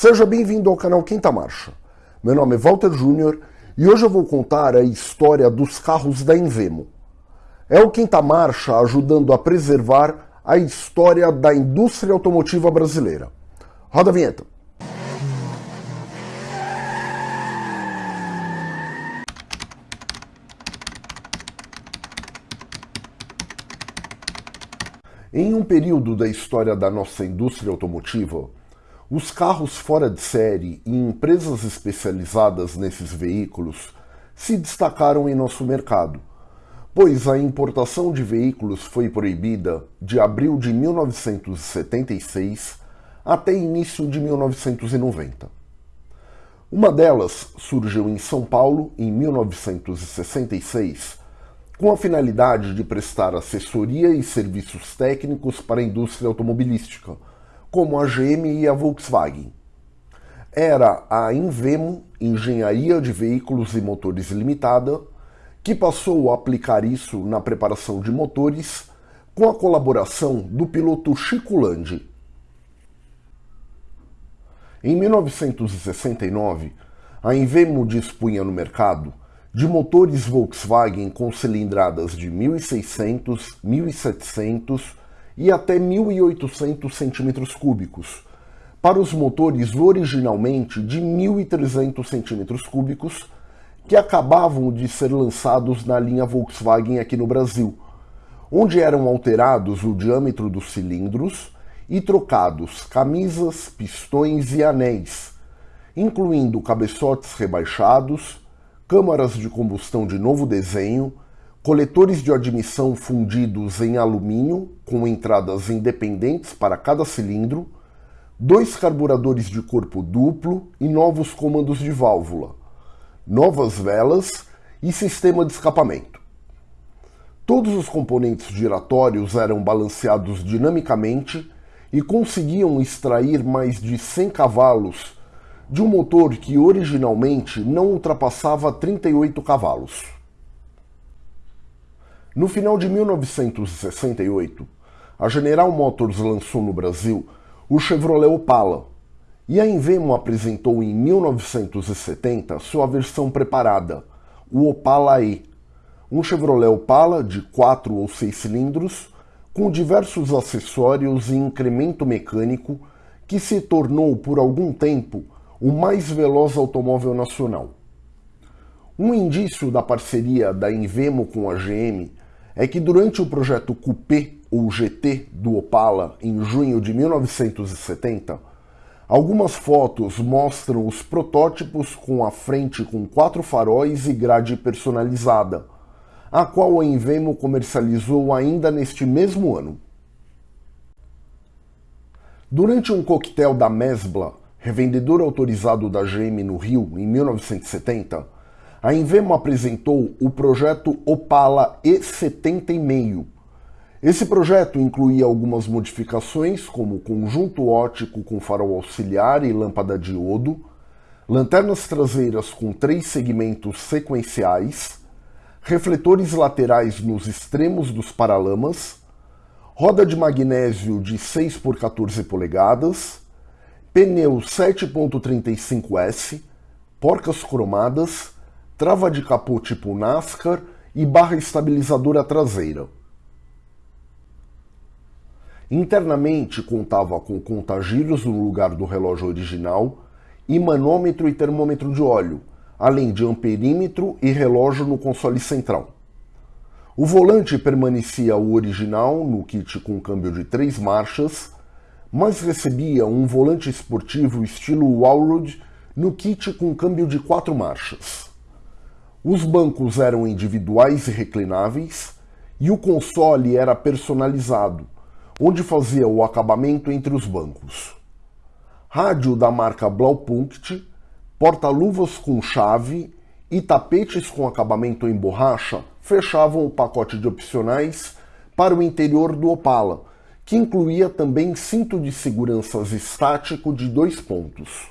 Seja bem-vindo ao canal Quinta Marcha. Meu nome é Walter Júnior e hoje eu vou contar a história dos carros da Invemo. É o Quinta Marcha ajudando a preservar a história da indústria automotiva brasileira. Roda a vinheta. Em um período da história da nossa indústria automotiva, os carros fora de série e empresas especializadas nesses veículos se destacaram em nosso mercado, pois a importação de veículos foi proibida de abril de 1976 até início de 1990. Uma delas surgiu em São Paulo em 1966 com a finalidade de prestar assessoria e serviços técnicos para a indústria automobilística como a GM e a Volkswagen. Era a Invemo Engenharia de Veículos e Motores Limitada que passou a aplicar isso na preparação de motores com a colaboração do piloto Chico Landi. Em 1969, a Invemo dispunha no mercado de motores Volkswagen com cilindradas de 1600, 1700 e até 1.800 centímetros cúbicos, para os motores originalmente de 1.300 centímetros cúbicos, que acabavam de ser lançados na linha Volkswagen aqui no Brasil, onde eram alterados o diâmetro dos cilindros e trocados camisas, pistões e anéis, incluindo cabeçotes rebaixados, câmaras de combustão de novo desenho, coletores de admissão fundidos em alumínio com entradas independentes para cada cilindro, dois carburadores de corpo duplo e novos comandos de válvula, novas velas e sistema de escapamento. Todos os componentes giratórios eram balanceados dinamicamente e conseguiam extrair mais de 100 cavalos de um motor que originalmente não ultrapassava 38 cavalos. No final de 1968, a General Motors lançou no Brasil o Chevrolet Opala, e a Invemo apresentou em 1970 sua versão preparada, o Opala E, um Chevrolet Opala de 4 ou 6 cilindros, com diversos acessórios e incremento mecânico que se tornou por algum tempo o mais veloz automóvel nacional. Um indício da parceria da Invemo com a GM é que durante o projeto Coupé ou GT do Opala em junho de 1970, algumas fotos mostram os protótipos com a frente com quatro faróis e grade personalizada, a qual a Invemo comercializou ainda neste mesmo ano. Durante um coquetel da Mesbla, revendedor autorizado da GM no Rio em 1970, a Invemo apresentou o projeto Opala E70,5. Esse projeto incluía algumas modificações, como conjunto ótico com farol auxiliar e lâmpada diodo, lanternas traseiras com três segmentos sequenciais, refletores laterais nos extremos dos paralamas, roda de magnésio de 6 por 14 polegadas, pneu 7.35S, porcas cromadas, trava de capô tipo NASCAR e barra estabilizadora traseira. Internamente contava com contagiros no lugar do relógio original e manômetro e termômetro de óleo, além de amperímetro e relógio no console central. O volante permanecia o original no kit com câmbio de três marchas, mas recebia um volante esportivo estilo Allroad no kit com câmbio de quatro marchas. Os bancos eram individuais e reclináveis, e o console era personalizado, onde fazia o acabamento entre os bancos. Rádio da marca Blaupunkt, porta-luvas com chave e tapetes com acabamento em borracha fechavam o pacote de opcionais para o interior do Opala, que incluía também cinto de segurança estático de dois pontos.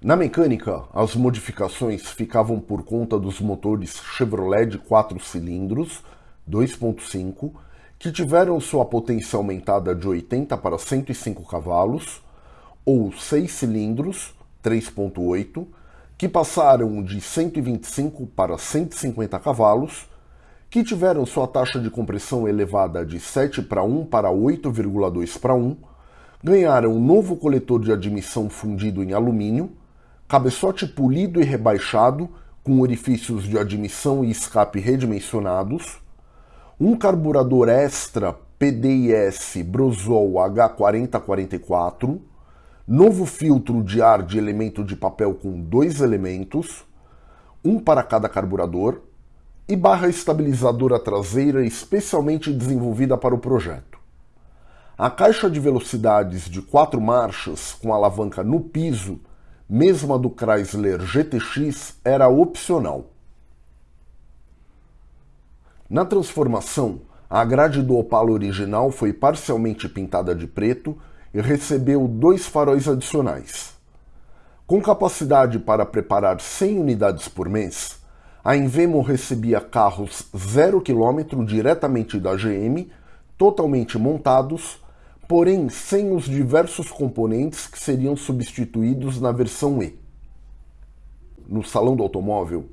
Na mecânica, as modificações ficavam por conta dos motores Chevrolet de 4 cilindros, 2.5, que tiveram sua potência aumentada de 80 para 105 cavalos, ou 6 cilindros, 3.8, que passaram de 125 para 150 cavalos, que tiveram sua taxa de compressão elevada de 7 para 1 para 8,2 para 1, ganharam um novo coletor de admissão fundido em alumínio, cabeçote polido e rebaixado com orifícios de admissão e escape redimensionados, um carburador extra PDIS Brosol H4044, novo filtro de ar de elemento de papel com dois elementos, um para cada carburador, e barra estabilizadora traseira especialmente desenvolvida para o projeto. A caixa de velocidades de quatro marchas com alavanca no piso, mesma do Chrysler GTX, era opcional. Na transformação, a grade do Opala original foi parcialmente pintada de preto e recebeu dois faróis adicionais. Com capacidade para preparar 100 unidades por mês, a Invemo recebia carros 0 km diretamente da GM, totalmente montados, porém sem os diversos componentes que seriam substituídos na versão E. No Salão do Automóvel,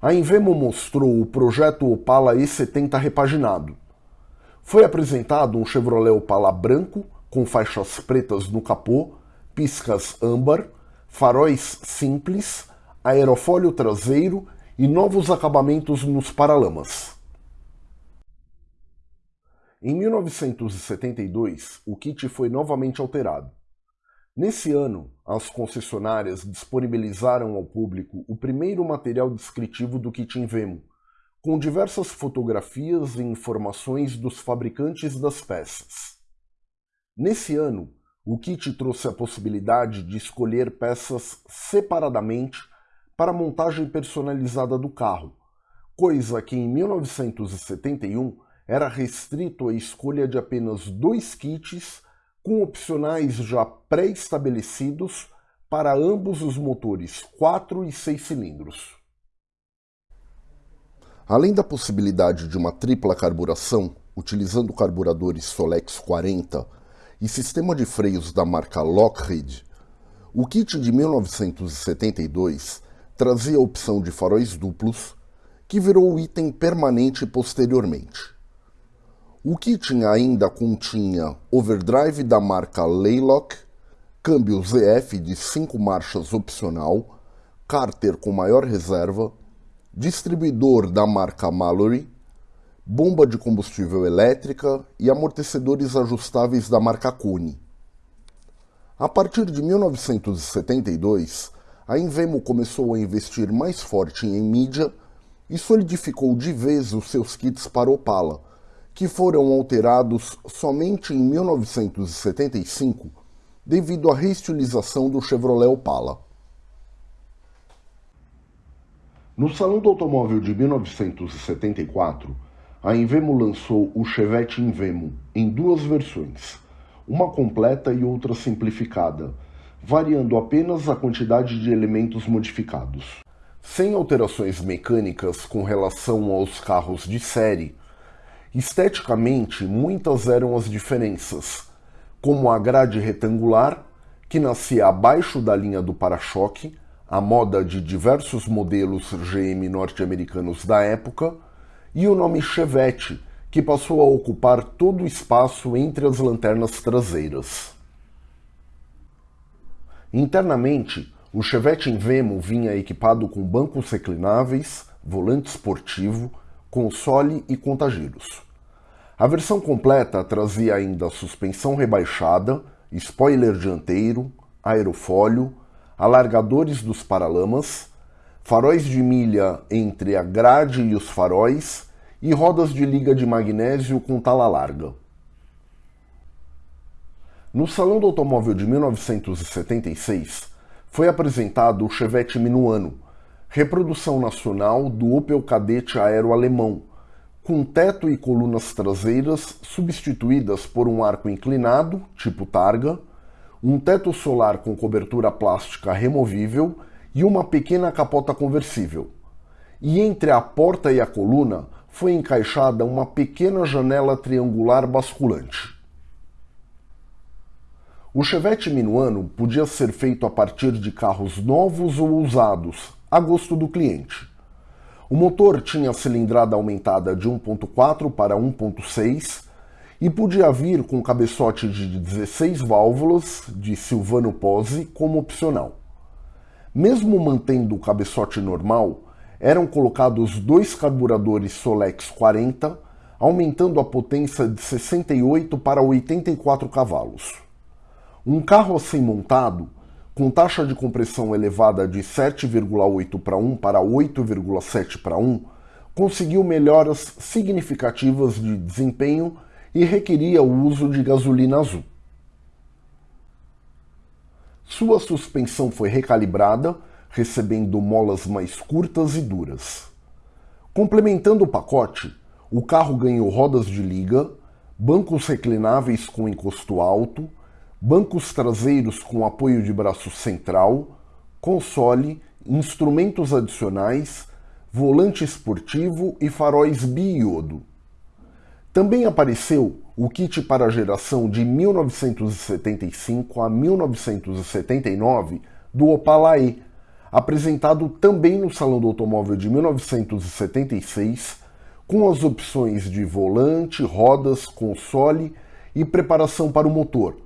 a Invemo mostrou o projeto Opala E70 repaginado. Foi apresentado um Chevrolet Opala branco com faixas pretas no capô, piscas âmbar, faróis simples, aerofólio traseiro e novos acabamentos nos paralamas. Em 1972, o kit foi novamente alterado. Nesse ano, as concessionárias disponibilizaram ao público o primeiro material descritivo do kit Invemo, com diversas fotografias e informações dos fabricantes das peças. Nesse ano, o kit trouxe a possibilidade de escolher peças separadamente para a montagem personalizada do carro, coisa que em 1971 era restrito à escolha de apenas dois kits com opcionais já pré-estabelecidos para ambos os motores 4 e 6 cilindros. Além da possibilidade de uma tripla carburação, utilizando carburadores Solex 40 e sistema de freios da marca Lockheed, o kit de 1972 trazia a opção de faróis duplos, que virou item permanente posteriormente. O kit ainda continha overdrive da marca Laylock, câmbio ZF de 5 marchas opcional, cárter com maior reserva, distribuidor da marca Mallory, bomba de combustível elétrica e amortecedores ajustáveis da marca Kone. A partir de 1972, a Invemo começou a investir mais forte em mídia e solidificou de vez os seus kits para Opala, que foram alterados somente em 1975 devido à reestilização do Chevrolet Opala. No Salão do Automóvel de 1974, a Invemo lançou o Chevette Invemo em duas versões, uma completa e outra simplificada, variando apenas a quantidade de elementos modificados. Sem alterações mecânicas com relação aos carros de série, esteticamente muitas eram as diferenças, como a grade retangular, que nascia abaixo da linha do para-choque, a moda de diversos modelos GM norte-americanos da época, e o nome Chevette, que passou a ocupar todo o espaço entre as lanternas traseiras. Internamente, o Chevette Invemo vinha equipado com bancos reclináveis, volante esportivo, console e contagiros. A versão completa trazia ainda suspensão rebaixada, spoiler dianteiro, aerofólio, alargadores dos paralamas, faróis de milha entre a grade e os faróis e rodas de liga de magnésio com tala larga. No Salão do Automóvel de 1976, foi apresentado o Chevette Minuano, reprodução nacional do Opel Kadett aero alemão, com teto e colunas traseiras substituídas por um arco inclinado, tipo targa, um teto solar com cobertura plástica removível e uma pequena capota conversível. E entre a porta e a coluna foi encaixada uma pequena janela triangular basculante. O Chevette Minuano podia ser feito a partir de carros novos ou usados, a gosto do cliente. O motor tinha cilindrada aumentada de 1.4 para 1.6 e podia vir com cabeçote de 16 válvulas de Silvano Pose como opcional. Mesmo mantendo o cabeçote normal, eram colocados dois carburadores Solex 40, aumentando a potência de 68 para 84 cavalos. Um carro assim montado, com taxa de compressão elevada de 7,8 para 1 para 8,7 para 1, conseguiu melhoras significativas de desempenho e requeria o uso de gasolina azul. Sua suspensão foi recalibrada, recebendo molas mais curtas e duras. Complementando o pacote, o carro ganhou rodas de liga, bancos reclináveis com encosto alto, bancos traseiros com apoio de braço central, console, instrumentos adicionais, volante esportivo e faróis biodo. Também apareceu o kit para a geração de 1975 a 1979 do Opala E, apresentado também no Salão do Automóvel de 1976, com as opções de volante, rodas, console e preparação para o motor,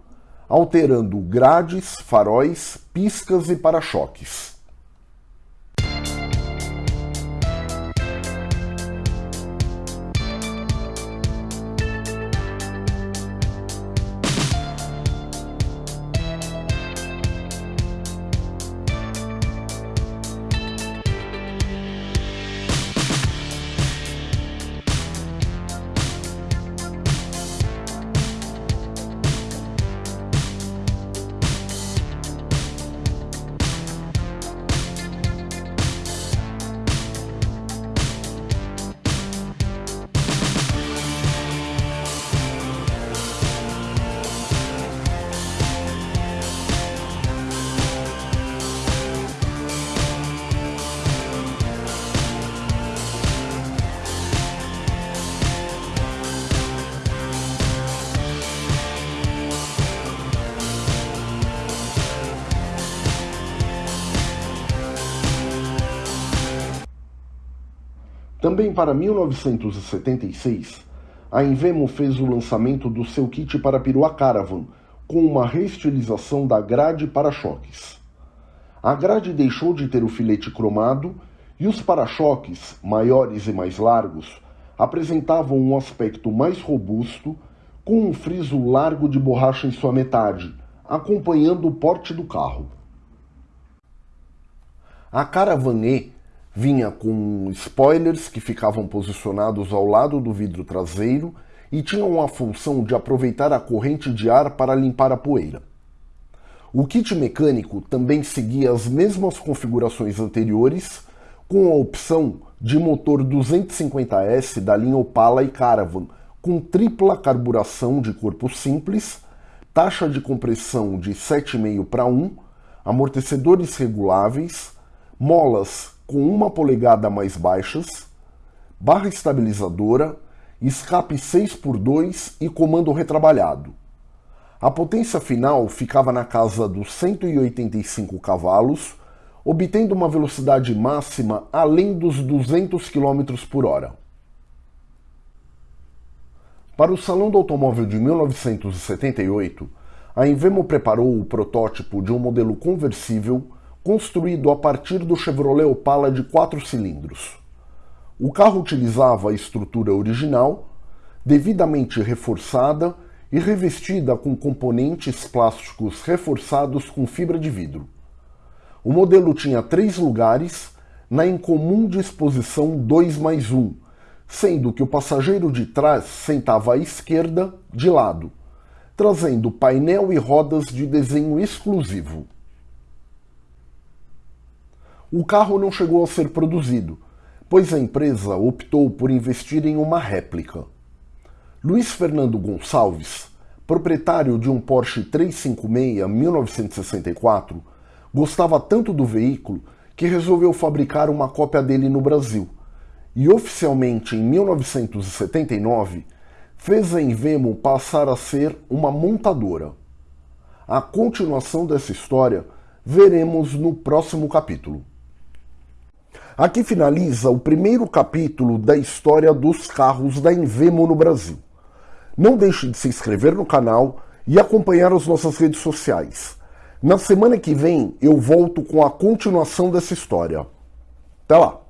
alterando grades, faróis, piscas e para-choques. Também para 1976, a Invemo fez o lançamento do seu kit para perua Caravan, com uma reestilização da grade para-choques. A grade deixou de ter o filete cromado e os para-choques, maiores e mais largos, apresentavam um aspecto mais robusto, com um friso largo de borracha em sua metade, acompanhando o porte do carro. A Caravan E Vinha com spoilers que ficavam posicionados ao lado do vidro traseiro e tinham a função de aproveitar a corrente de ar para limpar a poeira. O kit mecânico também seguia as mesmas configurações anteriores, com a opção de motor 250S da linha Opala e Caravan, com tripla carburação de corpo simples, taxa de compressão de 7,5 para 1, amortecedores reguláveis, molas com uma polegada mais baixas, barra estabilizadora, escape 6x2 e comando retrabalhado. A potência final ficava na casa dos 185 cavalos, obtendo uma velocidade máxima além dos 200 km por hora. Para o Salão do Automóvel de 1978, a Invemo preparou o protótipo de um modelo conversível construído a partir do Chevrolet Opala de quatro cilindros. O carro utilizava a estrutura original, devidamente reforçada e revestida com componentes plásticos reforçados com fibra de vidro. O modelo tinha três lugares na incomum disposição 2 mais 1, sendo que o passageiro de trás sentava à esquerda, de lado, trazendo painel e rodas de desenho exclusivo. O carro não chegou a ser produzido, pois a empresa optou por investir em uma réplica. Luiz Fernando Gonçalves, proprietário de um Porsche 356 1964, gostava tanto do veículo que resolveu fabricar uma cópia dele no Brasil e oficialmente em 1979 fez a Invemo passar a ser uma montadora. A continuação dessa história veremos no próximo capítulo. Aqui finaliza o primeiro capítulo da história dos carros da Invemo no Brasil. Não deixe de se inscrever no canal e acompanhar as nossas redes sociais. Na semana que vem eu volto com a continuação dessa história. Até lá!